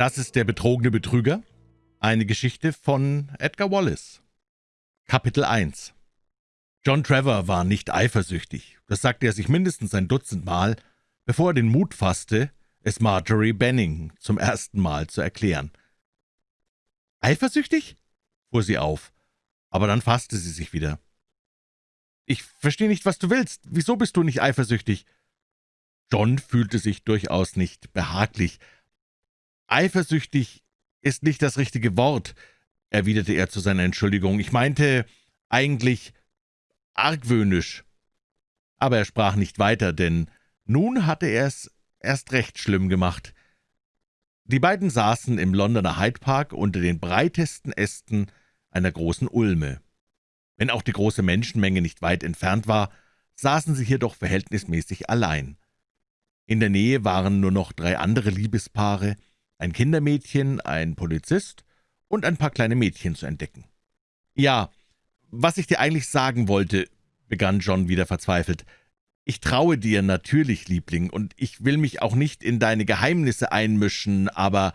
Das ist der betrogene Betrüger. Eine Geschichte von Edgar Wallace. Kapitel 1 John Trevor war nicht eifersüchtig. Das sagte er sich mindestens ein Dutzend Mal, bevor er den Mut fasste, es Marjorie Benning zum ersten Mal zu erklären. »Eifersüchtig?« fuhr sie auf, aber dann fasste sie sich wieder. »Ich verstehe nicht, was du willst. Wieso bist du nicht eifersüchtig?« John fühlte sich durchaus nicht behaglich. »Eifersüchtig ist nicht das richtige Wort«, erwiderte er zu seiner Entschuldigung. »Ich meinte eigentlich argwöhnisch.« Aber er sprach nicht weiter, denn nun hatte er es erst recht schlimm gemacht. Die beiden saßen im Londoner Hyde Park unter den breitesten Ästen einer großen Ulme. Wenn auch die große Menschenmenge nicht weit entfernt war, saßen sie hier doch verhältnismäßig allein. In der Nähe waren nur noch drei andere Liebespaare, ein Kindermädchen, ein Polizist und ein paar kleine Mädchen zu entdecken. »Ja, was ich dir eigentlich sagen wollte«, begann John wieder verzweifelt, »ich traue dir natürlich, Liebling, und ich will mich auch nicht in deine Geheimnisse einmischen, aber...«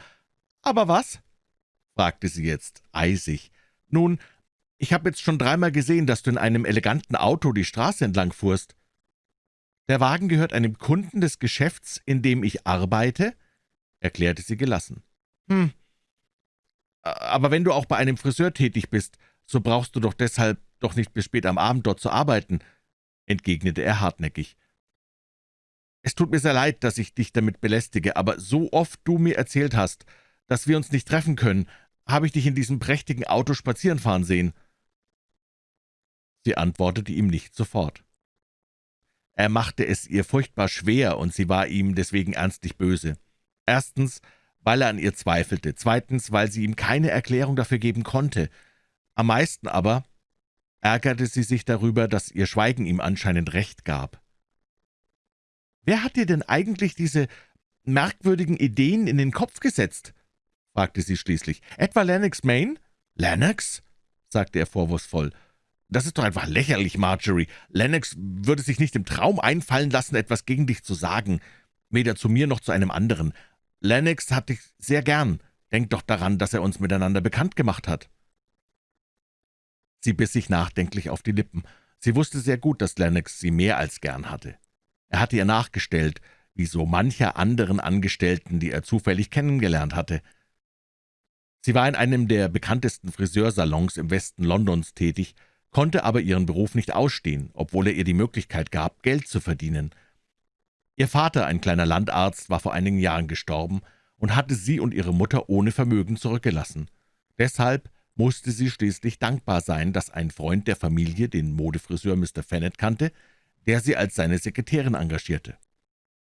»Aber was?« fragte sie jetzt eisig. »Nun, ich habe jetzt schon dreimal gesehen, dass du in einem eleganten Auto die Straße entlang fuhrst. »Der Wagen gehört einem Kunden des Geschäfts, in dem ich arbeite«, erklärte sie gelassen. »Hm, aber wenn du auch bei einem Friseur tätig bist, so brauchst du doch deshalb doch nicht bis spät am Abend dort zu arbeiten«, entgegnete er hartnäckig. »Es tut mir sehr leid, dass ich dich damit belästige, aber so oft du mir erzählt hast, dass wir uns nicht treffen können, habe ich dich in diesem prächtigen Auto spazieren fahren sehen.« Sie antwortete ihm nicht sofort. Er machte es ihr furchtbar schwer, und sie war ihm deswegen ernstlich böse. Erstens, weil er an ihr zweifelte, zweitens, weil sie ihm keine Erklärung dafür geben konnte. Am meisten aber ärgerte sie sich darüber, dass ihr Schweigen ihm anscheinend recht gab. »Wer hat dir denn eigentlich diese merkwürdigen Ideen in den Kopf gesetzt?« fragte sie schließlich. »Etwa Lennox Main?« »Lennox?« sagte er vorwurfsvoll. »Das ist doch einfach lächerlich, Marjorie. Lennox würde sich nicht im Traum einfallen lassen, etwas gegen dich zu sagen, weder zu mir noch zu einem anderen. Lennox hat dich sehr gern. Denk doch daran, dass er uns miteinander bekannt gemacht hat.« Sie biss sich nachdenklich auf die Lippen. Sie wusste sehr gut, dass Lennox sie mehr als gern hatte. Er hatte ihr nachgestellt, wie so mancher anderen Angestellten, die er zufällig kennengelernt hatte. Sie war in einem der bekanntesten Friseursalons im Westen Londons tätig, konnte aber ihren Beruf nicht ausstehen, obwohl er ihr die Möglichkeit gab, Geld zu verdienen. Ihr Vater, ein kleiner Landarzt, war vor einigen Jahren gestorben und hatte sie und ihre Mutter ohne Vermögen zurückgelassen. Deshalb musste sie schließlich dankbar sein, dass ein Freund der Familie den Modefriseur Mr. Fennett kannte, der sie als seine Sekretärin engagierte.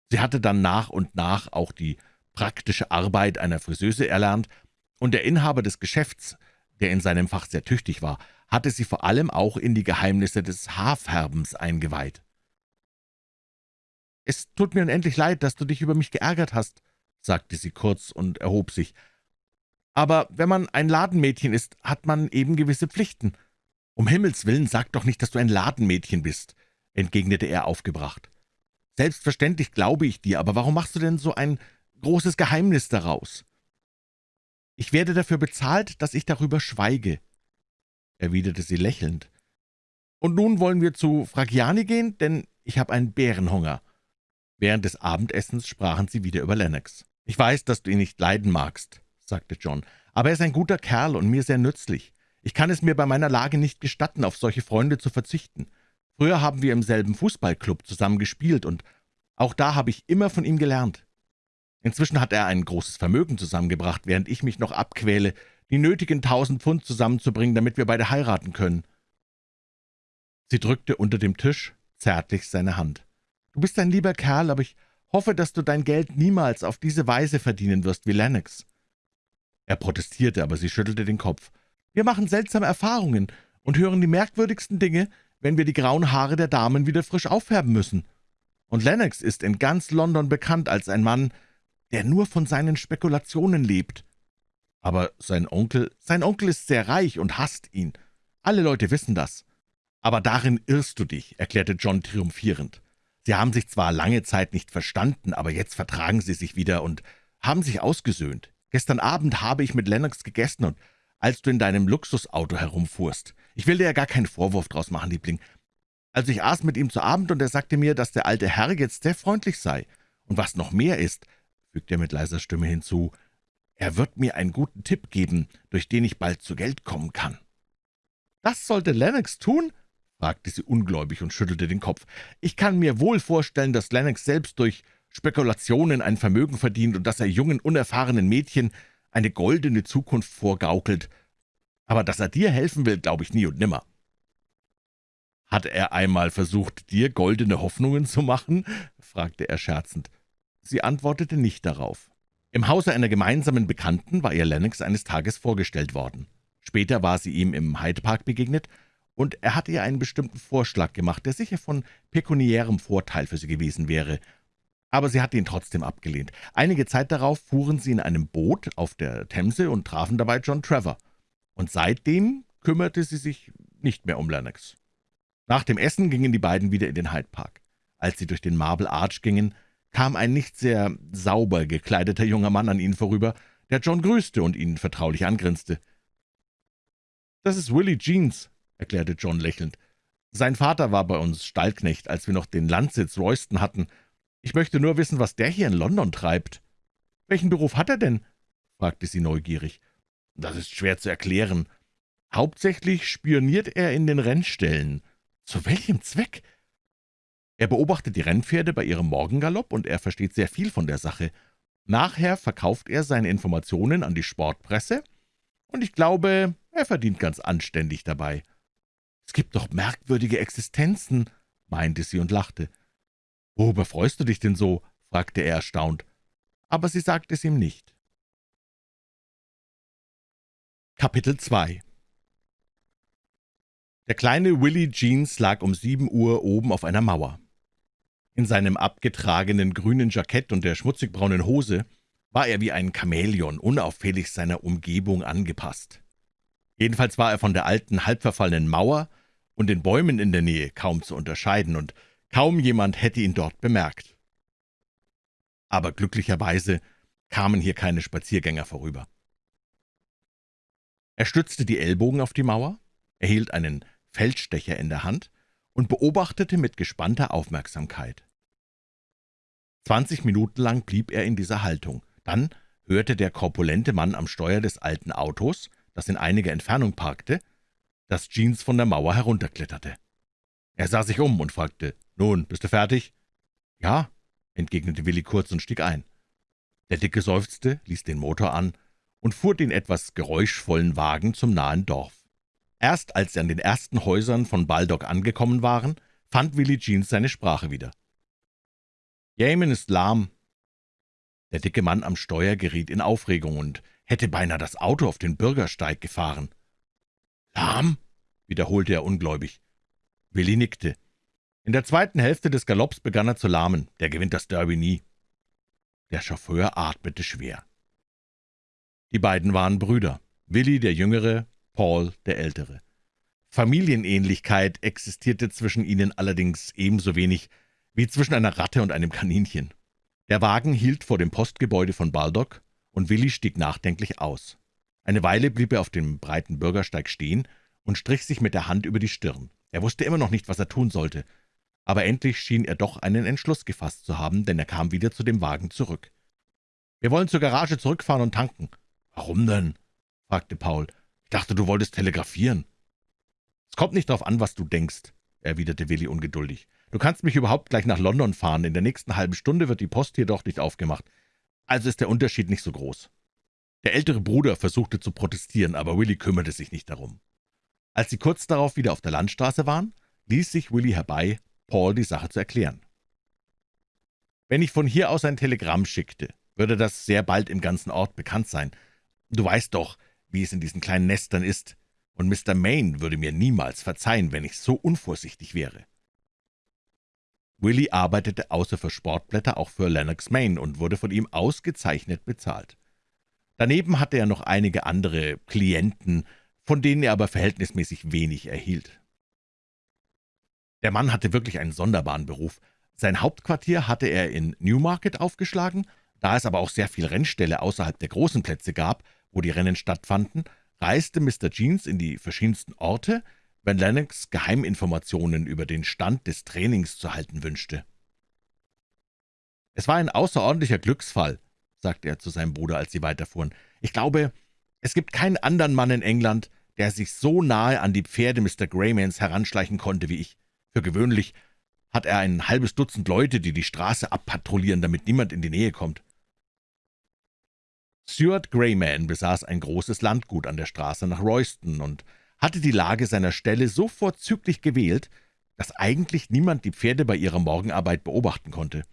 Sie hatte dann nach und nach auch die praktische Arbeit einer Friseuse erlernt, und der Inhaber des Geschäfts, der in seinem Fach sehr tüchtig war, hatte sie vor allem auch in die Geheimnisse des Haarfärbens eingeweiht. »Es tut mir unendlich leid, dass du dich über mich geärgert hast«, sagte sie kurz und erhob sich. »Aber wenn man ein Ladenmädchen ist, hat man eben gewisse Pflichten. Um Himmels willen, sag doch nicht, dass du ein Ladenmädchen bist«, entgegnete er aufgebracht. »Selbstverständlich glaube ich dir, aber warum machst du denn so ein großes Geheimnis daraus?« »Ich werde dafür bezahlt, dass ich darüber schweige«, erwiderte sie lächelnd. »Und nun wollen wir zu Fragiani gehen, denn ich habe einen Bärenhunger.« Während des Abendessens sprachen sie wieder über Lennox. »Ich weiß, dass du ihn nicht leiden magst«, sagte John, »aber er ist ein guter Kerl und mir sehr nützlich. Ich kann es mir bei meiner Lage nicht gestatten, auf solche Freunde zu verzichten. Früher haben wir im selben Fußballclub zusammen gespielt, und auch da habe ich immer von ihm gelernt. Inzwischen hat er ein großes Vermögen zusammengebracht, während ich mich noch abquäle, die nötigen tausend Pfund zusammenzubringen, damit wir beide heiraten können.« Sie drückte unter dem Tisch zärtlich seine Hand. »Du bist ein lieber Kerl, aber ich hoffe, dass du dein Geld niemals auf diese Weise verdienen wirst wie Lennox.« Er protestierte, aber sie schüttelte den Kopf. »Wir machen seltsame Erfahrungen und hören die merkwürdigsten Dinge, wenn wir die grauen Haare der Damen wieder frisch auffärben müssen. Und Lennox ist in ganz London bekannt als ein Mann, der nur von seinen Spekulationen lebt. Aber sein Onkel, sein Onkel ist sehr reich und hasst ihn. Alle Leute wissen das. Aber darin irrst du dich, erklärte John triumphierend. Sie haben sich zwar lange Zeit nicht verstanden, aber jetzt vertragen sie sich wieder und haben sich ausgesöhnt. Gestern Abend habe ich mit Lennox gegessen und als du in deinem Luxusauto herumfuhrst. Ich will dir ja gar keinen Vorwurf draus machen, Liebling. Also ich aß mit ihm zu Abend, und er sagte mir, dass der alte Herr jetzt sehr freundlich sei. Und was noch mehr ist, fügte er mit leiser Stimme hinzu, er wird mir einen guten Tipp geben, durch den ich bald zu Geld kommen kann. »Das sollte Lennox tun?« Fragte sie ungläubig und schüttelte den Kopf. »Ich kann mir wohl vorstellen, dass Lennox selbst durch Spekulationen ein Vermögen verdient und dass er jungen, unerfahrenen Mädchen eine goldene Zukunft vorgaukelt. Aber dass er dir helfen will, glaube ich nie und nimmer.« »Hat er einmal versucht, dir goldene Hoffnungen zu machen?« fragte er scherzend. Sie antwortete nicht darauf. Im Hause einer gemeinsamen Bekannten war ihr Lennox eines Tages vorgestellt worden. Später war sie ihm im Hyde Park begegnet, und er hatte ihr einen bestimmten Vorschlag gemacht, der sicher von pekuniärem Vorteil für sie gewesen wäre. Aber sie hatte ihn trotzdem abgelehnt. Einige Zeit darauf fuhren sie in einem Boot auf der Themse und trafen dabei John Trevor. Und seitdem kümmerte sie sich nicht mehr um Lennox. Nach dem Essen gingen die beiden wieder in den Hyde Park. Als sie durch den Marble Arch gingen, kam ein nicht sehr sauber gekleideter junger Mann an ihnen vorüber, der John grüßte und ihn vertraulich angrinste. »Das ist Willie Jeans«, erklärte John lächelnd. »Sein Vater war bei uns Stallknecht, als wir noch den Landsitz Royston hatten. Ich möchte nur wissen, was der hier in London treibt.« »Welchen Beruf hat er denn?« fragte sie neugierig. »Das ist schwer zu erklären. Hauptsächlich spioniert er in den Rennställen.« »Zu welchem Zweck?« »Er beobachtet die Rennpferde bei ihrem Morgengalopp, und er versteht sehr viel von der Sache. Nachher verkauft er seine Informationen an die Sportpresse, und ich glaube, er verdient ganz anständig dabei.« »Es gibt doch merkwürdige Existenzen«, meinte sie und lachte. »Worüber freust du dich denn so?« fragte er erstaunt. Aber sie sagte es ihm nicht. Kapitel 2 Der kleine Willie Jeans lag um sieben Uhr oben auf einer Mauer. In seinem abgetragenen grünen Jackett und der schmutzigbraunen Hose war er wie ein Chamäleon, unauffällig seiner Umgebung angepasst. Jedenfalls war er von der alten, halbverfallenen Mauer und den Bäumen in der Nähe kaum zu unterscheiden, und kaum jemand hätte ihn dort bemerkt. Aber glücklicherweise kamen hier keine Spaziergänger vorüber. Er stützte die Ellbogen auf die Mauer, erhielt einen Feldstecher in der Hand und beobachtete mit gespannter Aufmerksamkeit. Zwanzig Minuten lang blieb er in dieser Haltung. Dann hörte der korpulente Mann am Steuer des alten Autos, das in einiger Entfernung parkte, dass Jeans von der Mauer herunterkletterte. Er sah sich um und fragte, »Nun, bist du fertig?« »Ja«, entgegnete Willi kurz und stieg ein. Der Dicke seufzte, ließ den Motor an und fuhr den etwas geräuschvollen Wagen zum nahen Dorf. Erst als sie an den ersten Häusern von Baldock angekommen waren, fand Willie Jeans seine Sprache wieder. »Jemen ist lahm.« Der dicke Mann am Steuer geriet in Aufregung und hätte beinahe das Auto auf den Bürgersteig gefahren. »Lahm?« wiederholte er ungläubig. Willi nickte. In der zweiten Hälfte des Galopps begann er zu lahmen. Der gewinnt das Derby nie. Der Chauffeur atmete schwer. Die beiden waren Brüder. Willi der Jüngere, Paul der Ältere. Familienähnlichkeit existierte zwischen ihnen allerdings ebenso wenig wie zwischen einer Ratte und einem Kaninchen. Der Wagen hielt vor dem Postgebäude von Baldock, und Willi stieg nachdenklich aus. Eine Weile blieb er auf dem breiten Bürgersteig stehen und strich sich mit der Hand über die Stirn. Er wusste immer noch nicht, was er tun sollte, aber endlich schien er doch einen Entschluss gefasst zu haben, denn er kam wieder zu dem Wagen zurück. »Wir wollen zur Garage zurückfahren und tanken.« »Warum denn?« fragte Paul dachte, du wolltest telegrafieren.« »Es kommt nicht darauf an, was du denkst«, erwiderte Willi ungeduldig. »Du kannst mich überhaupt gleich nach London fahren. In der nächsten halben Stunde wird die Post hier doch nicht aufgemacht. Also ist der Unterschied nicht so groß.« Der ältere Bruder versuchte zu protestieren, aber Willi kümmerte sich nicht darum. Als sie kurz darauf wieder auf der Landstraße waren, ließ sich Willi herbei, Paul die Sache zu erklären. »Wenn ich von hier aus ein Telegramm schickte, würde das sehr bald im ganzen Ort bekannt sein. Du weißt doch, wie es in diesen kleinen Nestern ist, und Mr. Maine würde mir niemals verzeihen, wenn ich so unvorsichtig wäre.« Willie arbeitete außer für Sportblätter auch für Lennox Maine und wurde von ihm ausgezeichnet bezahlt. Daneben hatte er noch einige andere Klienten, von denen er aber verhältnismäßig wenig erhielt. Der Mann hatte wirklich einen sonderbaren Beruf. Sein Hauptquartier hatte er in Newmarket aufgeschlagen, Da es aber auch sehr viel Rennställe außerhalb der großen Plätze gab, wo die Rennen stattfanden, reiste Mr. Jeans in die verschiedensten Orte, wenn Lennox Geheiminformationen über den Stand des Trainings zu halten wünschte. »Es war ein außerordentlicher Glücksfall«, sagte er zu seinem Bruder, als sie weiterfuhren. »Ich glaube, es gibt keinen anderen Mann in England, der sich so nahe an die Pferde Mr. Greymans heranschleichen konnte wie ich. Für gewöhnlich hat er ein halbes Dutzend Leute, die die Straße abpatrouillieren, damit niemand in die Nähe kommt.« Stuart Greyman besaß ein großes Landgut an der Straße nach Royston und hatte die Lage seiner Stelle so vorzüglich gewählt, dass eigentlich niemand die Pferde bei ihrer Morgenarbeit beobachten konnte.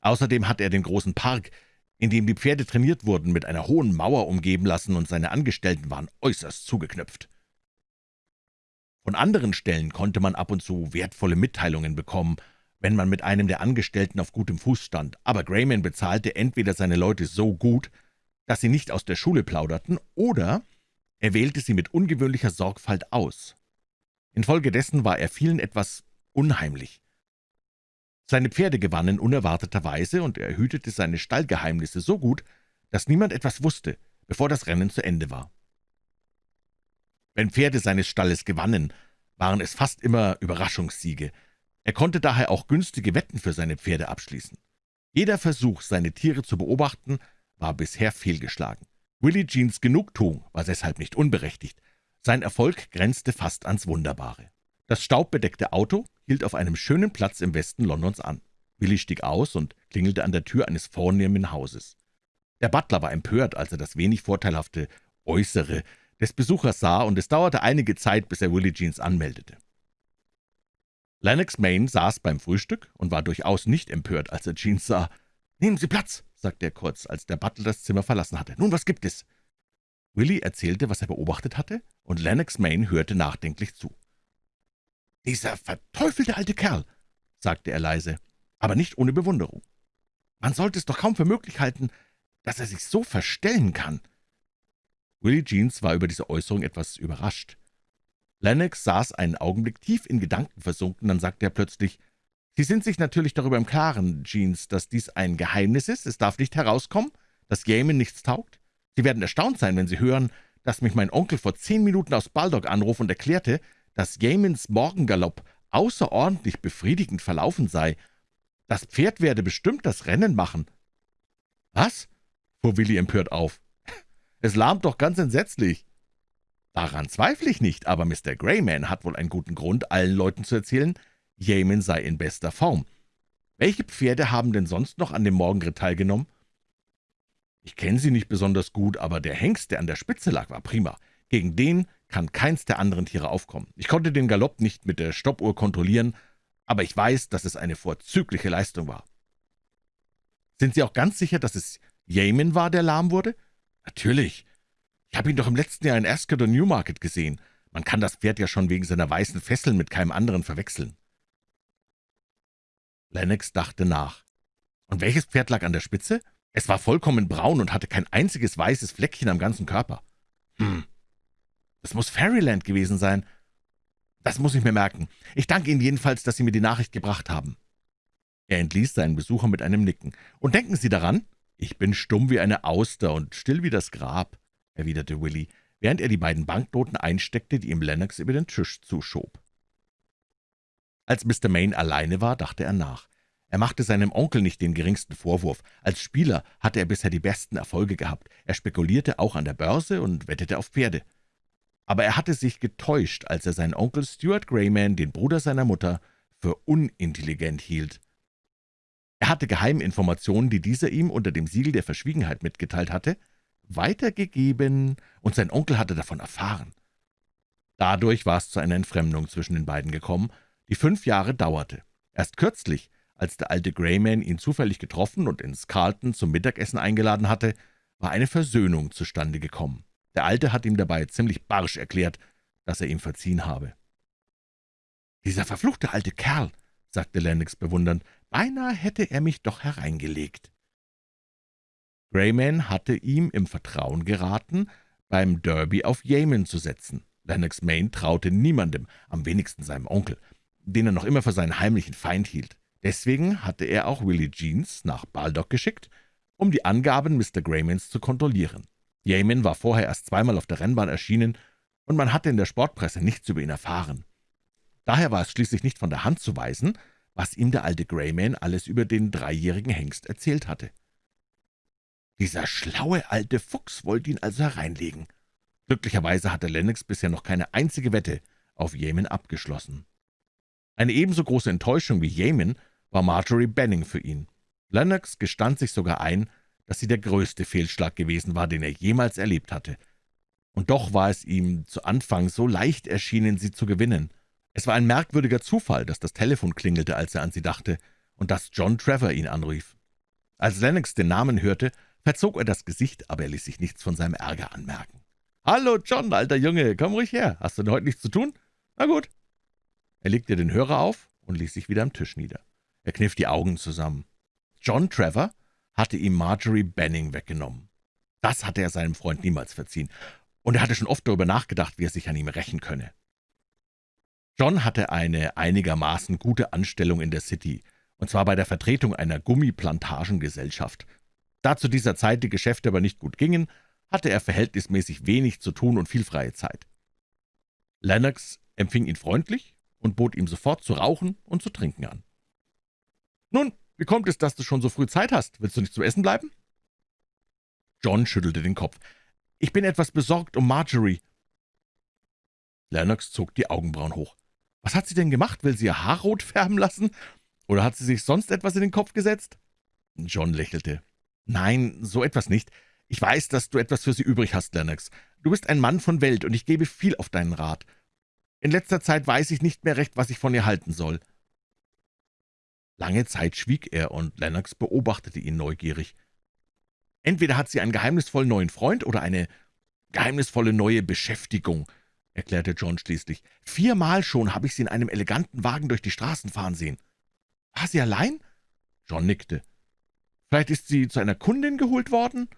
Außerdem hatte er den großen Park, in dem die Pferde trainiert wurden, mit einer hohen Mauer umgeben lassen, und seine Angestellten waren äußerst zugeknüpft. Von anderen Stellen konnte man ab und zu wertvolle Mitteilungen bekommen, wenn man mit einem der Angestellten auf gutem Fuß stand, aber Grayman bezahlte entweder seine Leute so gut, dass sie nicht aus der Schule plauderten, oder er wählte sie mit ungewöhnlicher Sorgfalt aus. Infolgedessen war er vielen etwas unheimlich. Seine Pferde gewannen unerwarteterweise, und er hütete seine Stallgeheimnisse so gut, dass niemand etwas wusste, bevor das Rennen zu Ende war. Wenn Pferde seines Stalles gewannen, waren es fast immer Überraschungssiege. Er konnte daher auch günstige Wetten für seine Pferde abschließen. Jeder Versuch, seine Tiere zu beobachten, war bisher fehlgeschlagen. Willie Jeans Genugtuung war deshalb nicht unberechtigt. Sein Erfolg grenzte fast ans Wunderbare. Das staubbedeckte Auto hielt auf einem schönen Platz im Westen Londons an. Willi stieg aus und klingelte an der Tür eines vornehmen Hauses. Der Butler war empört, als er das wenig vorteilhafte Äußere des Besuchers sah, und es dauerte einige Zeit, bis er Willie Jeans anmeldete. Lennox Main saß beim Frühstück und war durchaus nicht empört, als er Jeans sah. »Nehmen Sie Platz«, sagte er kurz, als der Butler das Zimmer verlassen hatte. »Nun, was gibt es?« Willie erzählte, was er beobachtet hatte, und Lennox Main hörte nachdenklich zu. »Dieser verteufelte alte Kerl«, sagte er leise, aber nicht ohne Bewunderung. »Man sollte es doch kaum für möglich halten, dass er sich so verstellen kann.« Willie Jeans war über diese Äußerung etwas überrascht. Lennox saß einen Augenblick tief in Gedanken versunken, dann sagte er plötzlich, »Sie sind sich natürlich darüber im Klaren, Jeans, dass dies ein Geheimnis ist. Es darf nicht herauskommen, dass Yemen nichts taugt. Sie werden erstaunt sein, wenn Sie hören, dass mich mein Onkel vor zehn Minuten aus Baldock anruf und erklärte, dass Jamins Morgengalopp außerordentlich befriedigend verlaufen sei. Das Pferd werde bestimmt das Rennen machen. »Was?« fuhr Willi empört auf. »Es lahmt doch ganz entsetzlich.« »Daran zweifle ich nicht, aber Mr. Greyman hat wohl einen guten Grund, allen Leuten zu erzählen, Yamin sei in bester Form. Welche Pferde haben denn sonst noch an dem Morgenritt teilgenommen?« »Ich kenne sie nicht besonders gut, aber der Hengst, der an der Spitze lag, war prima. Gegen den kann keins der anderen Tiere aufkommen. Ich konnte den Galopp nicht mit der Stoppuhr kontrollieren, aber ich weiß, dass es eine vorzügliche Leistung war. Sind Sie auch ganz sicher, dass es Yemen war, der lahm wurde? Natürlich. Ich habe ihn doch im letzten Jahr in Ascot und Newmarket gesehen. Man kann das Pferd ja schon wegen seiner weißen Fesseln mit keinem anderen verwechseln. Lennox dachte nach. Und welches Pferd lag an der Spitze? Es war vollkommen braun und hatte kein einziges weißes Fleckchen am ganzen Körper. Hm, das muss Fairyland gewesen sein. Das muss ich mir merken. Ich danke Ihnen jedenfalls, dass Sie mir die Nachricht gebracht haben.« Er entließ seinen Besucher mit einem Nicken. »Und denken Sie daran, ich bin stumm wie eine Auster und still wie das Grab«, erwiderte Willy, während er die beiden Banknoten einsteckte, die ihm Lennox über den Tisch zuschob. Als Mr. Main alleine war, dachte er nach. Er machte seinem Onkel nicht den geringsten Vorwurf. Als Spieler hatte er bisher die besten Erfolge gehabt. Er spekulierte auch an der Börse und wettete auf Pferde aber er hatte sich getäuscht, als er seinen Onkel Stuart Greyman, den Bruder seiner Mutter, für unintelligent hielt. Er hatte Geheiminformationen, die dieser ihm unter dem Siegel der Verschwiegenheit mitgeteilt hatte, weitergegeben, und sein Onkel hatte davon erfahren. Dadurch war es zu einer Entfremdung zwischen den beiden gekommen, die fünf Jahre dauerte. Erst kürzlich, als der alte Greyman ihn zufällig getroffen und ins Carlton zum Mittagessen eingeladen hatte, war eine Versöhnung zustande gekommen. Der Alte hat ihm dabei ziemlich barsch erklärt, dass er ihm verziehen habe. »Dieser verfluchte alte Kerl«, sagte Lennox bewundernd, »beinahe hätte er mich doch hereingelegt.« Greyman hatte ihm im Vertrauen geraten, beim Derby auf Yemen zu setzen. Lennox Main traute niemandem, am wenigsten seinem Onkel, den er noch immer für seinen heimlichen Feind hielt. Deswegen hatte er auch Willie Jeans nach Baldock geschickt um die Angaben Mr. Graymans zu kontrollieren. Yamin war vorher erst zweimal auf der Rennbahn erschienen, und man hatte in der Sportpresse nichts über ihn erfahren. Daher war es schließlich nicht von der Hand zu weisen, was ihm der alte Greyman alles über den dreijährigen Hengst erzählt hatte. Dieser schlaue alte Fuchs wollte ihn also hereinlegen. Glücklicherweise hatte Lennox bisher noch keine einzige Wette auf Yemen abgeschlossen. Eine ebenso große Enttäuschung wie Yemen war Marjorie Benning für ihn. Lennox gestand sich sogar ein, dass sie der größte Fehlschlag gewesen war, den er jemals erlebt hatte. Und doch war es ihm zu Anfang so leicht erschienen, sie zu gewinnen. Es war ein merkwürdiger Zufall, dass das Telefon klingelte, als er an sie dachte, und dass John Trevor ihn anrief. Als Lennox den Namen hörte, verzog er das Gesicht, aber er ließ sich nichts von seinem Ärger anmerken. »Hallo, John, alter Junge, komm ruhig her. Hast du denn heute nichts zu tun? Na gut.« Er legte den Hörer auf und ließ sich wieder am Tisch nieder. Er kniff die Augen zusammen. John Trevor hatte ihm Marjorie Benning weggenommen. Das hatte er seinem Freund niemals verziehen, und er hatte schon oft darüber nachgedacht, wie er sich an ihm rächen könne. John hatte eine einigermaßen gute Anstellung in der City, und zwar bei der Vertretung einer Gummiplantagengesellschaft. Da zu dieser Zeit die Geschäfte aber nicht gut gingen, hatte er verhältnismäßig wenig zu tun und viel freie Zeit. Lennox empfing ihn freundlich und bot ihm sofort zu rauchen und zu trinken an. »Nun, wie kommt es, dass du schon so früh Zeit hast? Willst du nicht zum Essen bleiben?« John schüttelte den Kopf. »Ich bin etwas besorgt um Marjorie.« Lennox zog die Augenbrauen hoch. »Was hat sie denn gemacht? Will sie ihr Haar rot färben lassen? Oder hat sie sich sonst etwas in den Kopf gesetzt?« John lächelte. »Nein, so etwas nicht. Ich weiß, dass du etwas für sie übrig hast, Lennox. Du bist ein Mann von Welt, und ich gebe viel auf deinen Rat. In letzter Zeit weiß ich nicht mehr recht, was ich von ihr halten soll.« Lange Zeit schwieg er, und Lennox beobachtete ihn neugierig. »Entweder hat sie einen geheimnisvollen neuen Freund oder eine geheimnisvolle neue Beschäftigung«, erklärte John schließlich. »Viermal schon habe ich sie in einem eleganten Wagen durch die Straßen fahren sehen.« »War sie allein?« John nickte. Vielleicht ist sie zu einer Kundin geholt worden?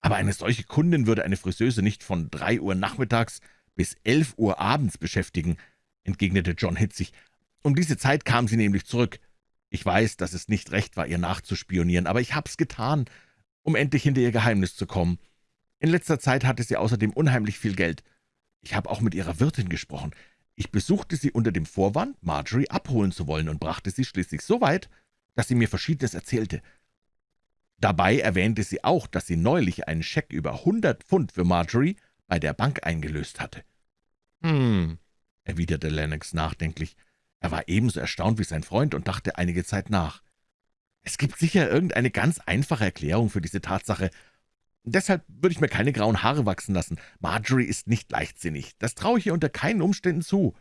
Aber eine solche Kundin würde eine Friseuse nicht von drei Uhr nachmittags bis elf Uhr abends beschäftigen, entgegnete John hitzig. Um diese Zeit kam sie nämlich zurück. Ich weiß, dass es nicht recht war, ihr nachzuspionieren, aber ich hab's getan, um endlich hinter ihr Geheimnis zu kommen. In letzter Zeit hatte sie außerdem unheimlich viel Geld. Ich habe auch mit ihrer Wirtin gesprochen. Ich besuchte sie unter dem Vorwand, Marjorie abholen zu wollen, und brachte sie schließlich so weit, dass sie mir Verschiedenes erzählte. Dabei erwähnte sie auch, dass sie neulich einen Scheck über hundert Pfund für Marjorie bei der Bank eingelöst hatte. »Hm«, erwiderte Lennox nachdenklich. Er war ebenso erstaunt wie sein Freund und dachte einige Zeit nach. »Es gibt sicher irgendeine ganz einfache Erklärung für diese Tatsache. Deshalb würde ich mir keine grauen Haare wachsen lassen. Marjorie ist nicht leichtsinnig. Das traue ich ihr unter keinen Umständen zu.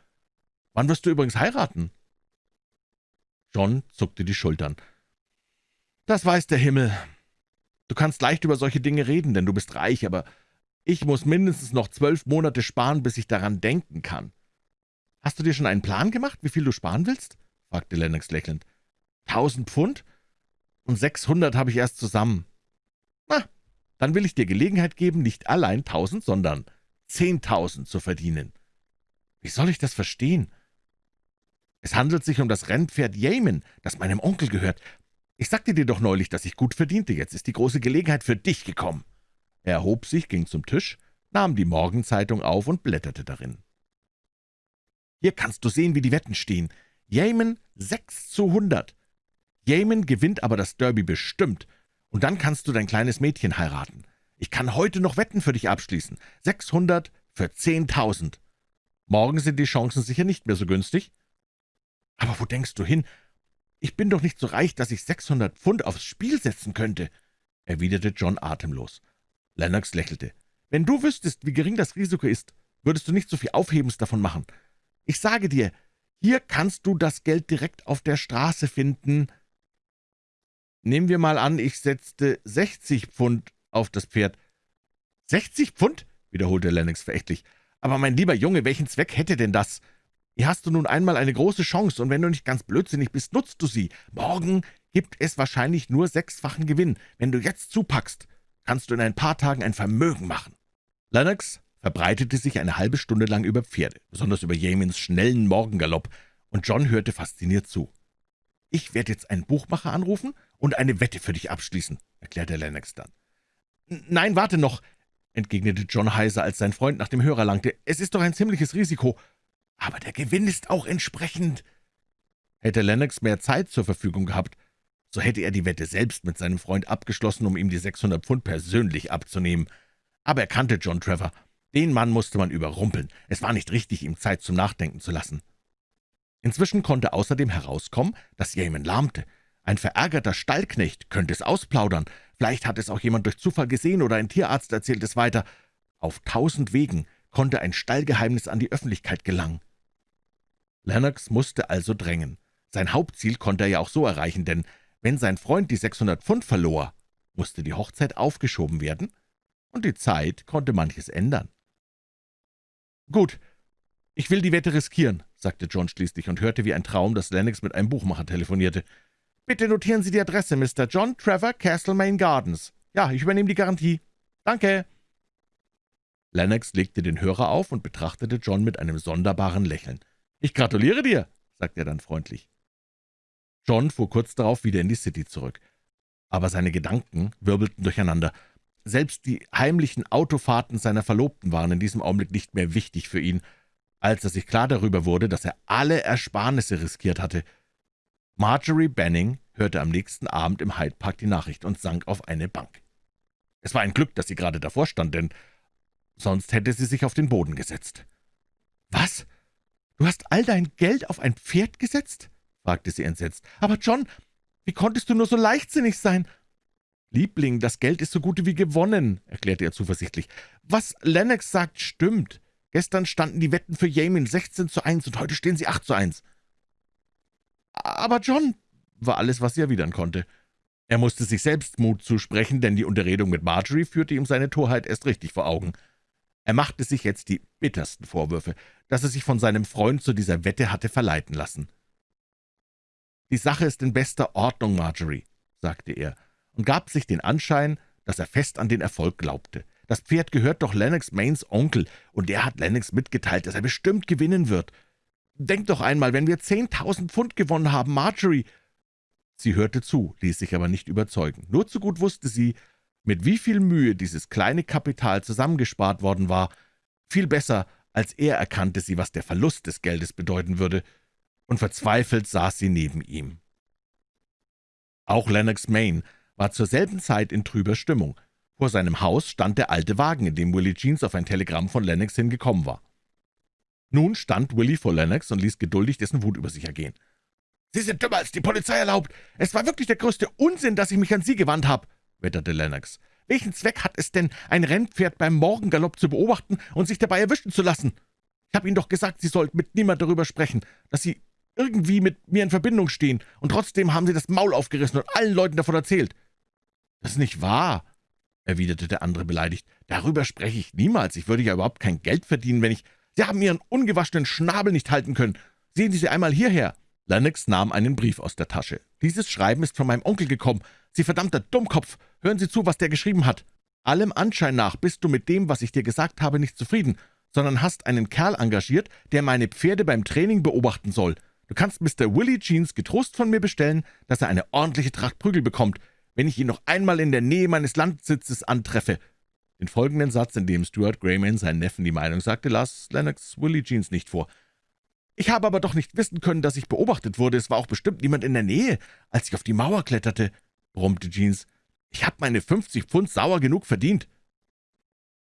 Wann wirst du übrigens heiraten?« John zuckte die Schultern. »Das weiß der Himmel. Du kannst leicht über solche Dinge reden, denn du bist reich, aber ich muss mindestens noch zwölf Monate sparen, bis ich daran denken kann.« »Hast du dir schon einen Plan gemacht, wie viel du sparen willst?« fragte Lennox lächelnd. »Tausend Pfund? Und sechshundert habe ich erst zusammen.« »Na, dann will ich dir Gelegenheit geben, nicht allein tausend, sondern zehntausend zu verdienen.« »Wie soll ich das verstehen?« »Es handelt sich um das Rennpferd Yamen, das meinem Onkel gehört. Ich sagte dir doch neulich, dass ich gut verdiente. Jetzt ist die große Gelegenheit für dich gekommen.« Er erhob sich, ging zum Tisch, nahm die Morgenzeitung auf und blätterte darin. »Hier kannst du sehen, wie die Wetten stehen. Yemen 6 zu 100. Yemen gewinnt aber das Derby bestimmt. Und dann kannst du dein kleines Mädchen heiraten. Ich kann heute noch Wetten für dich abschließen. 600 für 10.000. Morgen sind die Chancen sicher nicht mehr so günstig.« »Aber wo denkst du hin? »Ich bin doch nicht so reich, dass ich 600 Pfund aufs Spiel setzen könnte«, erwiderte John atemlos. Lennox lächelte. »Wenn du wüsstest, wie gering das Risiko ist, würdest du nicht so viel Aufhebens davon machen. Ich sage dir, hier kannst du das Geld direkt auf der Straße finden.« »Nehmen wir mal an, ich setzte 60 Pfund auf das Pferd.« »60 Pfund?« wiederholte Lennox verächtlich. »Aber mein lieber Junge, welchen Zweck hätte denn das? Hier hast du nun einmal eine große Chance, und wenn du nicht ganz blödsinnig bist, nutzt du sie. Morgen gibt es wahrscheinlich nur sechsfachen Gewinn. Wenn du jetzt zupackst, kannst du in ein paar Tagen ein Vermögen machen.« Lennox verbreitete sich eine halbe Stunde lang über Pferde, besonders über Jamins schnellen Morgengalopp, und John hörte fasziniert zu. »Ich werde jetzt einen Buchmacher anrufen und eine Wette für dich abschließen«, erklärte Lennox dann. »Nein, warte noch«, entgegnete John heiser, als sein Freund nach dem Hörer langte. »Es ist doch ein ziemliches Risiko. Aber der Gewinn ist auch entsprechend.« Hätte Lennox mehr Zeit zur Verfügung gehabt, so hätte er die Wette selbst mit seinem Freund abgeschlossen, um ihm die 600 Pfund persönlich abzunehmen. Aber er kannte John Trevor. Den Mann musste man überrumpeln. Es war nicht richtig, ihm Zeit zum Nachdenken zu lassen. Inzwischen konnte außerdem herauskommen, dass Yemen lahmte. Ein verärgerter Stallknecht könnte es ausplaudern. Vielleicht hat es auch jemand durch Zufall gesehen oder ein Tierarzt erzählt es weiter. Auf tausend Wegen konnte ein Stallgeheimnis an die Öffentlichkeit gelangen. Lennox musste also drängen. Sein Hauptziel konnte er ja auch so erreichen, denn wenn sein Freund die 600 Pfund verlor, musste die Hochzeit aufgeschoben werden, und die Zeit konnte manches ändern. »Gut, ich will die Wette riskieren«, sagte John schließlich und hörte wie ein Traum, dass Lennox mit einem Buchmacher telefonierte. »Bitte notieren Sie die Adresse, Mr. John Trevor, Castlemaine Gardens. Ja, ich übernehme die Garantie. Danke.« Lennox legte den Hörer auf und betrachtete John mit einem sonderbaren Lächeln. »Ich gratuliere dir«, sagte er dann freundlich. John fuhr kurz darauf wieder in die City zurück. Aber seine Gedanken wirbelten durcheinander. Selbst die heimlichen Autofahrten seiner Verlobten waren in diesem Augenblick nicht mehr wichtig für ihn, als er sich klar darüber wurde, dass er alle Ersparnisse riskiert hatte. Marjorie Benning hörte am nächsten Abend im Hyde Park die Nachricht und sank auf eine Bank. Es war ein Glück, dass sie gerade davor stand, denn sonst hätte sie sich auf den Boden gesetzt. »Was? Du hast all dein Geld auf ein Pferd gesetzt?« Fragte sie entsetzt. »Aber John, wie konntest du nur so leichtsinnig sein?« »Liebling, das Geld ist so gut wie gewonnen«, erklärte er zuversichtlich. »Was Lennox sagt, stimmt. Gestern standen die Wetten für Yamin 16 zu 1 und heute stehen sie 8 zu 1.« »Aber John«, war alles, was sie erwidern konnte. Er musste sich selbst Mut zusprechen, denn die Unterredung mit Marjorie führte ihm seine Torheit erst richtig vor Augen. Er machte sich jetzt die bittersten Vorwürfe, dass er sich von seinem Freund zu dieser Wette hatte verleiten lassen. »Die Sache ist in bester Ordnung, Marjorie«, sagte er, und gab sich den Anschein, dass er fest an den Erfolg glaubte. »Das Pferd gehört doch Lennox Mains Onkel, und der hat Lennox mitgeteilt, dass er bestimmt gewinnen wird. Denk doch einmal, wenn wir zehntausend Pfund gewonnen haben, Marjorie!« Sie hörte zu, ließ sich aber nicht überzeugen. Nur zu gut wusste sie, mit wie viel Mühe dieses kleine Kapital zusammengespart worden war. Viel besser, als er erkannte sie, was der Verlust des Geldes bedeuten würde und verzweifelt saß sie neben ihm. Auch Lennox Main war zur selben Zeit in trüber Stimmung. Vor seinem Haus stand der alte Wagen, in dem Willie Jeans auf ein Telegramm von Lennox hingekommen war. Nun stand Willie vor Lennox und ließ geduldig dessen Wut über sich ergehen. »Sie sind dümmer, als die Polizei erlaubt. Es war wirklich der größte Unsinn, dass ich mich an Sie gewandt habe«, wetterte Lennox. »Welchen Zweck hat es denn, ein Rennpferd beim Morgengalopp zu beobachten und sich dabei erwischen zu lassen? Ich habe Ihnen doch gesagt, Sie sollten mit niemand darüber sprechen, dass Sie irgendwie mit mir in Verbindung stehen, und trotzdem haben Sie das Maul aufgerissen und allen Leuten davon erzählt.« »Das ist nicht wahr«, erwiderte der andere beleidigt. »Darüber spreche ich niemals. Ich würde ja überhaupt kein Geld verdienen, wenn ich... Sie haben Ihren ungewaschenen Schnabel nicht halten können. Sehen Sie sie einmal hierher.« Lennox nahm einen Brief aus der Tasche. »Dieses Schreiben ist von meinem Onkel gekommen. Sie verdammter Dummkopf! Hören Sie zu, was der geschrieben hat. Allem Anschein nach bist du mit dem, was ich dir gesagt habe, nicht zufrieden, sondern hast einen Kerl engagiert, der meine Pferde beim Training beobachten soll. Du kannst Mr. Willie Jeans getrost von mir bestellen, dass er eine ordentliche Tracht Prügel bekommt, wenn ich ihn noch einmal in der Nähe meines Landsitzes antreffe.« Den folgenden Satz, in dem Stuart Grayman seinen Neffen die Meinung sagte, las Lennox Willie Jeans nicht vor. »Ich habe aber doch nicht wissen können, dass ich beobachtet wurde. Es war auch bestimmt niemand in der Nähe, als ich auf die Mauer kletterte«, brummte Jeans. »Ich habe meine 50 Pfund sauer genug verdient.«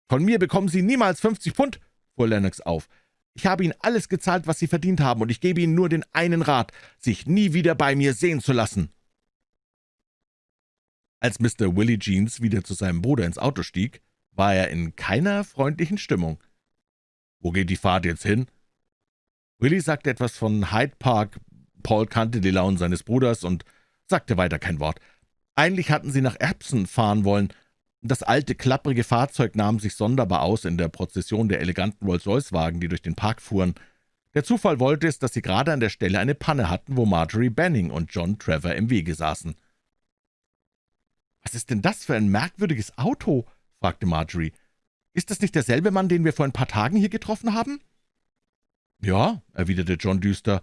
»Von mir bekommen Sie niemals 50 Pfund«, fuhr Lennox auf. Ich habe Ihnen alles gezahlt, was Sie verdient haben, und ich gebe Ihnen nur den einen Rat, sich nie wieder bei mir sehen zu lassen.« Als Mr. Willie Jeans wieder zu seinem Bruder ins Auto stieg, war er in keiner freundlichen Stimmung. »Wo geht die Fahrt jetzt hin?« Willie sagte etwas von Hyde Park. Paul kannte die Launen seines Bruders und sagte weiter kein Wort. Eigentlich hatten sie nach Erbsen fahren wollen, das alte, klapprige Fahrzeug nahm sich sonderbar aus in der Prozession der eleganten Rolls-Royce-Wagen, die durch den Park fuhren. Der Zufall wollte es, dass sie gerade an der Stelle eine Panne hatten, wo Marjorie Benning und John Trevor im Wege saßen. »Was ist denn das für ein merkwürdiges Auto?« fragte Marjorie. »Ist das nicht derselbe Mann, den wir vor ein paar Tagen hier getroffen haben?« »Ja«, erwiderte John düster.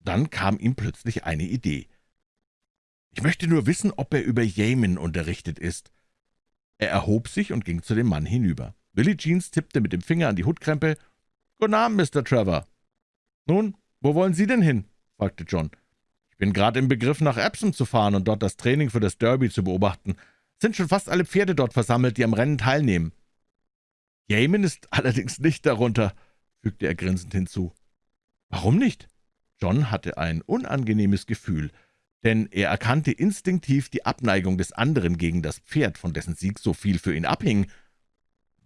Dann kam ihm plötzlich eine Idee. Ich möchte nur wissen, ob er über Yemen unterrichtet ist.« Er erhob sich und ging zu dem Mann hinüber. Willie Jeans tippte mit dem Finger an die Hutkrempe. »Guten Abend, Mr. Trevor.« »Nun, wo wollen Sie denn hin?« fragte John. »Ich bin gerade im Begriff, nach Epsom zu fahren und dort das Training für das Derby zu beobachten. Es sind schon fast alle Pferde dort versammelt, die am Rennen teilnehmen.« »Yemen ist allerdings nicht darunter«, fügte er grinsend hinzu. »Warum nicht?« John hatte ein unangenehmes Gefühl, denn er erkannte instinktiv die Abneigung des anderen gegen das Pferd, von dessen Sieg so viel für ihn abhing.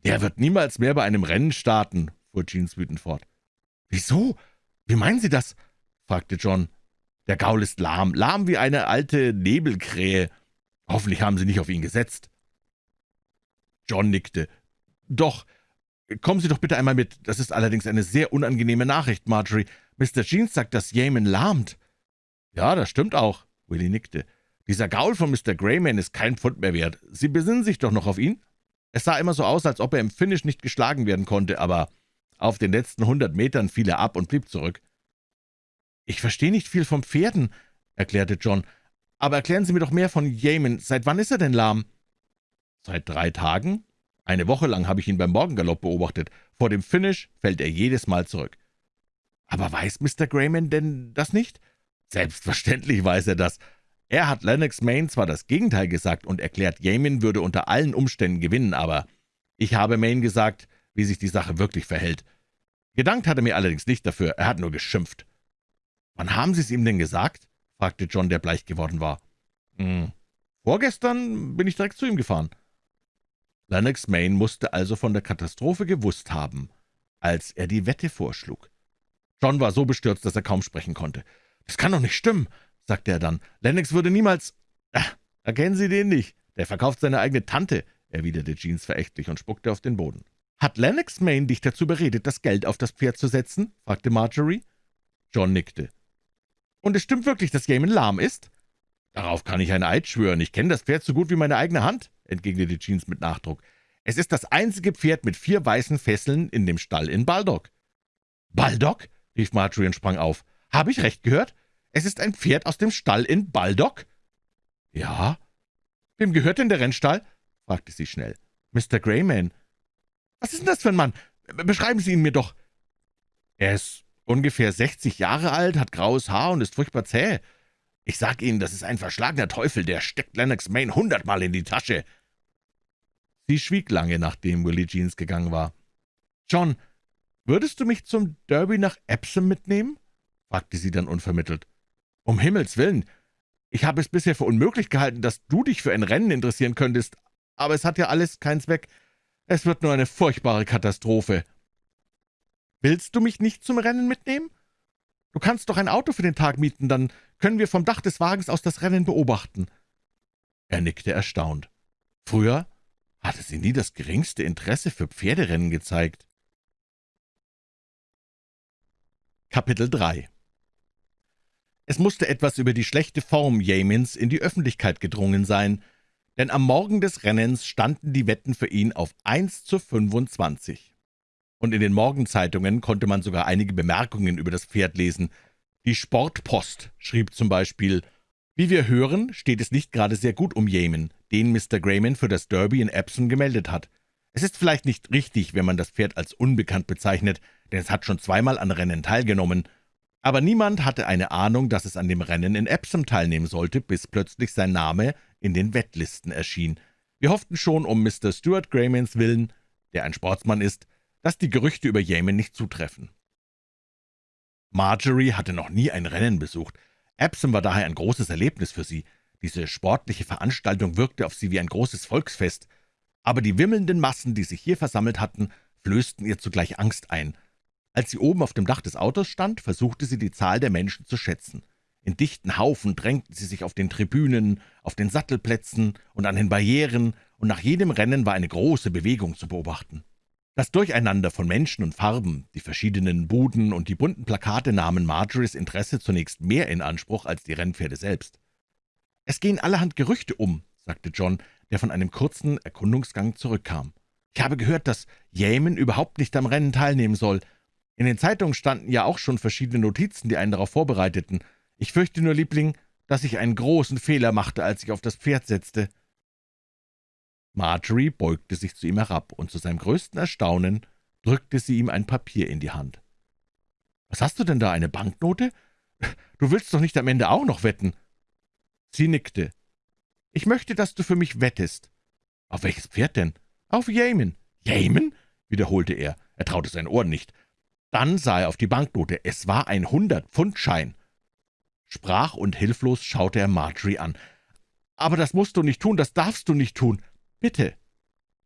»Der wird niemals mehr bei einem Rennen starten«, fuhr Jeans wütend fort. »Wieso? Wie meinen Sie das?« fragte John. »Der Gaul ist lahm, lahm wie eine alte Nebelkrähe. Hoffentlich haben Sie nicht auf ihn gesetzt.« John nickte. »Doch, kommen Sie doch bitte einmal mit. Das ist allerdings eine sehr unangenehme Nachricht, Marjorie. Mr. Jeans sagt, dass Yemen lahmt.« »Ja, das stimmt auch«, Willie nickte. »Dieser Gaul von Mr. Greyman ist kein Pfund mehr wert. Sie besinnen sich doch noch auf ihn?« Es sah immer so aus, als ob er im Finish nicht geschlagen werden konnte, aber auf den letzten hundert Metern fiel er ab und blieb zurück. »Ich verstehe nicht viel vom Pferden«, erklärte John. »Aber erklären Sie mir doch mehr von Yemen. Seit wann ist er denn lahm?« »Seit drei Tagen. Eine Woche lang habe ich ihn beim Morgengalopp beobachtet. Vor dem Finish fällt er jedes Mal zurück.« »Aber weiß Mr. Grayman denn das nicht?« »Selbstverständlich weiß er das. Er hat Lennox Main zwar das Gegenteil gesagt und erklärt, Yemen würde unter allen Umständen gewinnen, aber ich habe Main gesagt, wie sich die Sache wirklich verhält. Gedankt hat er mir allerdings nicht dafür, er hat nur geschimpft. »Wann haben Sie es ihm denn gesagt?« fragte John, der bleich geworden war. Hm, »Vorgestern bin ich direkt zu ihm gefahren.« Lennox Main musste also von der Katastrophe gewusst haben, als er die Wette vorschlug. John war so bestürzt, dass er kaum sprechen konnte. »Das kann doch nicht stimmen«, sagte er dann. »Lennox würde niemals...« »Ach, erkennen Sie den nicht? Der verkauft seine eigene Tante«, erwiderte Jeans verächtlich und spuckte auf den Boden. »Hat Lennox Main dich dazu beredet, das Geld auf das Pferd zu setzen?« fragte Marjorie. John nickte. »Und es stimmt wirklich, dass Yemen lahm ist?« »Darauf kann ich ein Eid schwören. Ich kenne das Pferd so gut wie meine eigene Hand«, entgegnete Jeans mit Nachdruck. »Es ist das einzige Pferd mit vier weißen Fesseln in dem Stall in Baldock.« »Baldock?« rief Marjorie und sprang auf. »Habe ich recht gehört? Es ist ein Pferd aus dem Stall in Baldock?« »Ja.« »Wem gehört denn der Rennstall?« fragte sie schnell. »Mr. Greyman.« »Was ist denn das für ein Mann? Beschreiben Sie ihn mir doch.« »Er ist ungefähr 60 Jahre alt, hat graues Haar und ist furchtbar zäh. Ich sag Ihnen, das ist ein verschlagener Teufel, der steckt Lennox Main hundertmal in die Tasche.« Sie schwieg lange, nachdem Willie Jeans gegangen war. »John, würdest du mich zum Derby nach Epsom mitnehmen?« fragte sie dann unvermittelt. »Um Himmels willen! Ich habe es bisher für unmöglich gehalten, dass du dich für ein Rennen interessieren könntest, aber es hat ja alles keinen Zweck. Es wird nur eine furchtbare Katastrophe.« »Willst du mich nicht zum Rennen mitnehmen? Du kannst doch ein Auto für den Tag mieten, dann können wir vom Dach des Wagens aus das Rennen beobachten.« Er nickte erstaunt. Früher hatte sie nie das geringste Interesse für Pferderennen gezeigt. Kapitel 3 Es musste etwas über die schlechte Form Yamins in die Öffentlichkeit gedrungen sein, denn am Morgen des Rennens standen die Wetten für ihn auf 1 zu 25. Und in den Morgenzeitungen konnte man sogar einige Bemerkungen über das Pferd lesen. Die Sportpost schrieb zum Beispiel, »Wie wir hören, steht es nicht gerade sehr gut um Yemen, den Mr. Grayman für das Derby in Epsom gemeldet hat. Es ist vielleicht nicht richtig, wenn man das Pferd als unbekannt bezeichnet, denn es hat schon zweimal an Rennen teilgenommen. Aber niemand hatte eine Ahnung, dass es an dem Rennen in Epsom teilnehmen sollte, bis plötzlich sein Name in den Wettlisten erschien. Wir hofften schon um Mr. Stuart Graymans Willen, der ein Sportsmann ist, dass die Gerüchte über Yemen nicht zutreffen. Marjorie hatte noch nie ein Rennen besucht. Epsom war daher ein großes Erlebnis für sie. Diese sportliche Veranstaltung wirkte auf sie wie ein großes Volksfest. Aber die wimmelnden Massen, die sich hier versammelt hatten, flößten ihr zugleich Angst ein. Als sie oben auf dem Dach des Autos stand, versuchte sie die Zahl der Menschen zu schätzen. In dichten Haufen drängten sie sich auf den Tribünen, auf den Sattelplätzen und an den Barrieren, und nach jedem Rennen war eine große Bewegung zu beobachten. Das Durcheinander von Menschen und Farben, die verschiedenen Buden und die bunten Plakate nahmen Marjories Interesse zunächst mehr in Anspruch als die Rennpferde selbst. »Es gehen allerhand Gerüchte um«, sagte John, der von einem kurzen Erkundungsgang zurückkam. »Ich habe gehört, dass Yemen überhaupt nicht am Rennen teilnehmen soll. In den Zeitungen standen ja auch schon verschiedene Notizen, die einen darauf vorbereiteten. Ich fürchte nur, Liebling, dass ich einen großen Fehler machte, als ich auf das Pferd setzte.« Marjorie beugte sich zu ihm herab, und zu seinem größten Erstaunen drückte sie ihm ein Papier in die Hand. »Was hast du denn da, eine Banknote? Du willst doch nicht am Ende auch noch wetten?« Sie nickte. »Ich möchte, dass du für mich wettest.« »Auf welches Pferd denn?« »Auf Yemen.« »Yemen?« wiederholte er. Er traute seinen Ohren nicht. Dann sah er auf die Banknote. Es war ein Hundert-Pfund-Schein. Sprach und hilflos schaute er Marjorie an. »Aber das musst du nicht tun, das darfst du nicht tun. Bitte,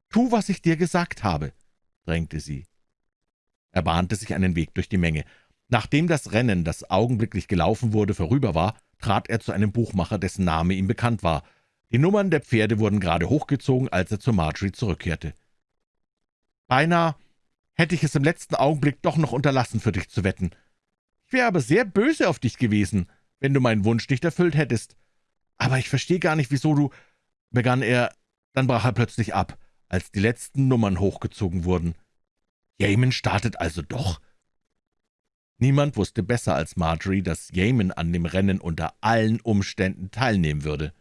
tu, was ich dir gesagt habe«, drängte sie. Er bahnte sich einen Weg durch die Menge. Nachdem das Rennen, das augenblicklich gelaufen wurde, vorüber war, trat er zu einem Buchmacher, dessen Name ihm bekannt war. Die Nummern der Pferde wurden gerade hochgezogen, als er zu Marjorie zurückkehrte. »Beinahe hätte ich es im letzten Augenblick doch noch unterlassen, für dich zu wetten. Ich wäre aber sehr böse auf dich gewesen, wenn du meinen Wunsch nicht erfüllt hättest. Aber ich verstehe gar nicht, wieso du...« begann er, dann brach er plötzlich ab, als die letzten Nummern hochgezogen wurden. »Yemen startet also doch?« Niemand wusste besser als Marjorie, dass Yemen an dem Rennen unter allen Umständen teilnehmen würde.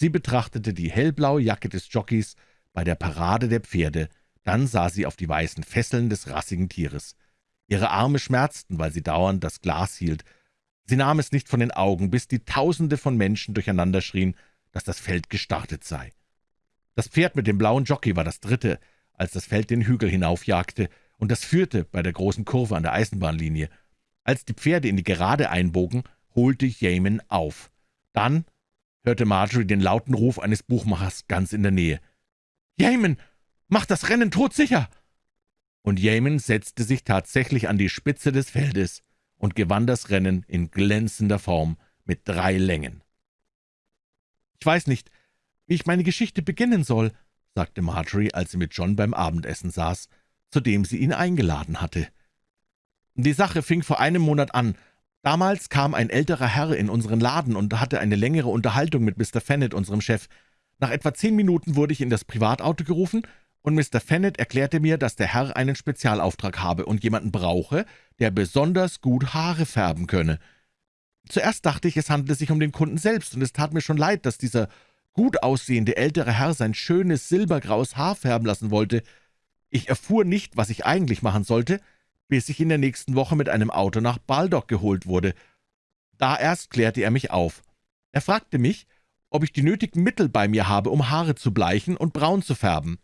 Sie betrachtete die hellblaue Jacke des Jockeys bei der Parade der Pferde, dann sah sie auf die weißen Fesseln des rassigen Tieres. Ihre Arme schmerzten, weil sie dauernd das Glas hielt. Sie nahm es nicht von den Augen, bis die Tausende von Menschen durcheinander schrien, dass das Feld gestartet sei. Das Pferd mit dem blauen Jockey war das dritte, als das Feld den Hügel hinaufjagte, und das führte bei der großen Kurve an der Eisenbahnlinie. Als die Pferde in die Gerade einbogen, holte Yemen auf. Dann hörte Marjorie den lauten Ruf eines Buchmachers ganz in der Nähe. »Yemen, mach das Rennen todsicher!« Und Yemen setzte sich tatsächlich an die Spitze des Feldes und gewann das Rennen in glänzender Form mit drei Längen. »Ich weiß nicht, wie ich meine Geschichte beginnen soll«, sagte Marjorie, als sie mit John beim Abendessen saß, zu dem sie ihn eingeladen hatte. »Die Sache fing vor einem Monat an. Damals kam ein älterer Herr in unseren Laden und hatte eine längere Unterhaltung mit Mr. Fennett, unserem Chef. Nach etwa zehn Minuten wurde ich in das Privatauto gerufen, und Mr. Fennett erklärte mir, dass der Herr einen Spezialauftrag habe und jemanden brauche, der besonders gut Haare färben könne. Zuerst dachte ich, es handle sich um den Kunden selbst, und es tat mir schon leid, dass dieser gut aussehende ältere Herr sein schönes silbergraues Haar färben lassen wollte. Ich erfuhr nicht, was ich eigentlich machen sollte, bis ich in der nächsten Woche mit einem Auto nach Baldock geholt wurde. Da erst klärte er mich auf. Er fragte mich, ob ich die nötigen Mittel bei mir habe, um Haare zu bleichen und braun zu färben.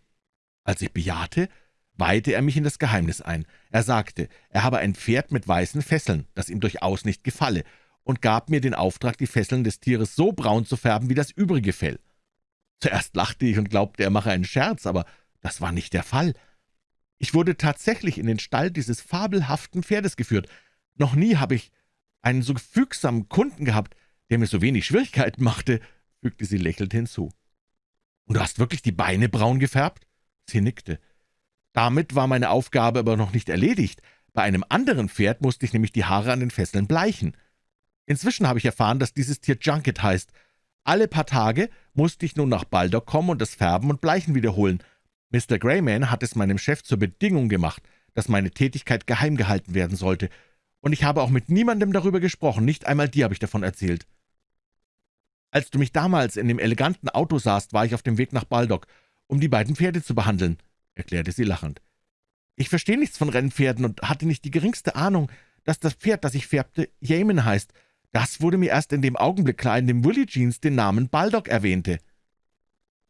Als ich bejahte, weihte er mich in das Geheimnis ein. Er sagte, er habe ein Pferd mit weißen Fesseln, das ihm durchaus nicht gefalle, und gab mir den Auftrag, die Fesseln des Tieres so braun zu färben wie das übrige Fell. Zuerst lachte ich und glaubte, er mache einen Scherz, aber das war nicht der Fall. Ich wurde tatsächlich in den Stall dieses fabelhaften Pferdes geführt. Noch nie habe ich einen so fügsamen Kunden gehabt, der mir so wenig Schwierigkeiten machte, fügte sie lächelnd hinzu. »Und du hast wirklich die Beine braun gefärbt?« Sie nickte. »Damit war meine Aufgabe aber noch nicht erledigt. Bei einem anderen Pferd musste ich nämlich die Haare an den Fesseln bleichen. Inzwischen habe ich erfahren, dass dieses Tier Junket heißt. Alle paar Tage musste ich nun nach Baldock kommen und das Färben und Bleichen wiederholen. Mr. Greyman hat es meinem Chef zur Bedingung gemacht, dass meine Tätigkeit geheim gehalten werden sollte, und ich habe auch mit niemandem darüber gesprochen, nicht einmal dir habe ich davon erzählt. Als du mich damals in dem eleganten Auto sahst, war ich auf dem Weg nach Baldock, um die beiden Pferde zu behandeln«, erklärte sie lachend. »Ich verstehe nichts von Rennpferden und hatte nicht die geringste Ahnung, dass das Pferd, das ich färbte, Yemen heißt, das wurde mir erst in dem Augenblick klar, in dem Willie Jeans den Namen Baldock erwähnte.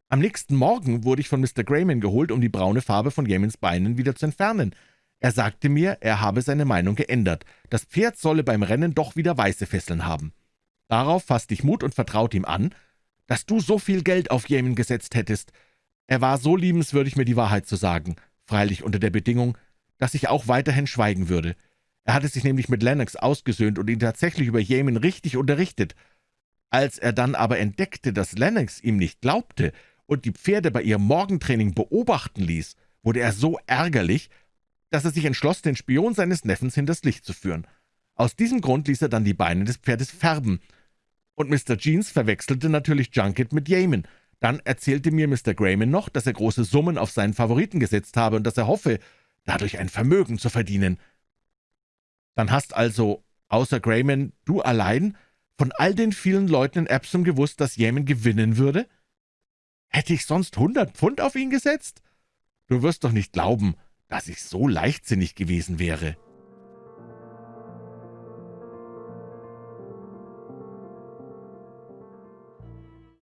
Am nächsten Morgen wurde ich von Mr. Grayman geholt, um die braune Farbe von Yemens Beinen wieder zu entfernen. Er sagte mir, er habe seine Meinung geändert. Das Pferd solle beim Rennen doch wieder weiße Fesseln haben. Darauf fasste ich Mut und vertraute ihm an, dass du so viel Geld auf Yemen gesetzt hättest. Er war so liebenswürdig, mir die Wahrheit zu sagen, freilich unter der Bedingung, dass ich auch weiterhin schweigen würde. Er hatte sich nämlich mit Lennox ausgesöhnt und ihn tatsächlich über Yemen richtig unterrichtet. Als er dann aber entdeckte, dass Lennox ihm nicht glaubte und die Pferde bei ihrem Morgentraining beobachten ließ, wurde er so ärgerlich, dass er sich entschloss, den Spion seines Neffens hinters Licht zu führen. Aus diesem Grund ließ er dann die Beine des Pferdes färben. Und Mr. Jeans verwechselte natürlich Junket mit Yemen. Dann erzählte mir Mr. Grayman noch, dass er große Summen auf seinen Favoriten gesetzt habe und dass er hoffe, dadurch ein Vermögen zu verdienen. Dann hast also, außer Grayman, du allein von all den vielen Leuten in Epsom gewusst, dass Yemen gewinnen würde? Hätte ich sonst hundert Pfund auf ihn gesetzt? Du wirst doch nicht glauben, dass ich so leichtsinnig gewesen wäre.«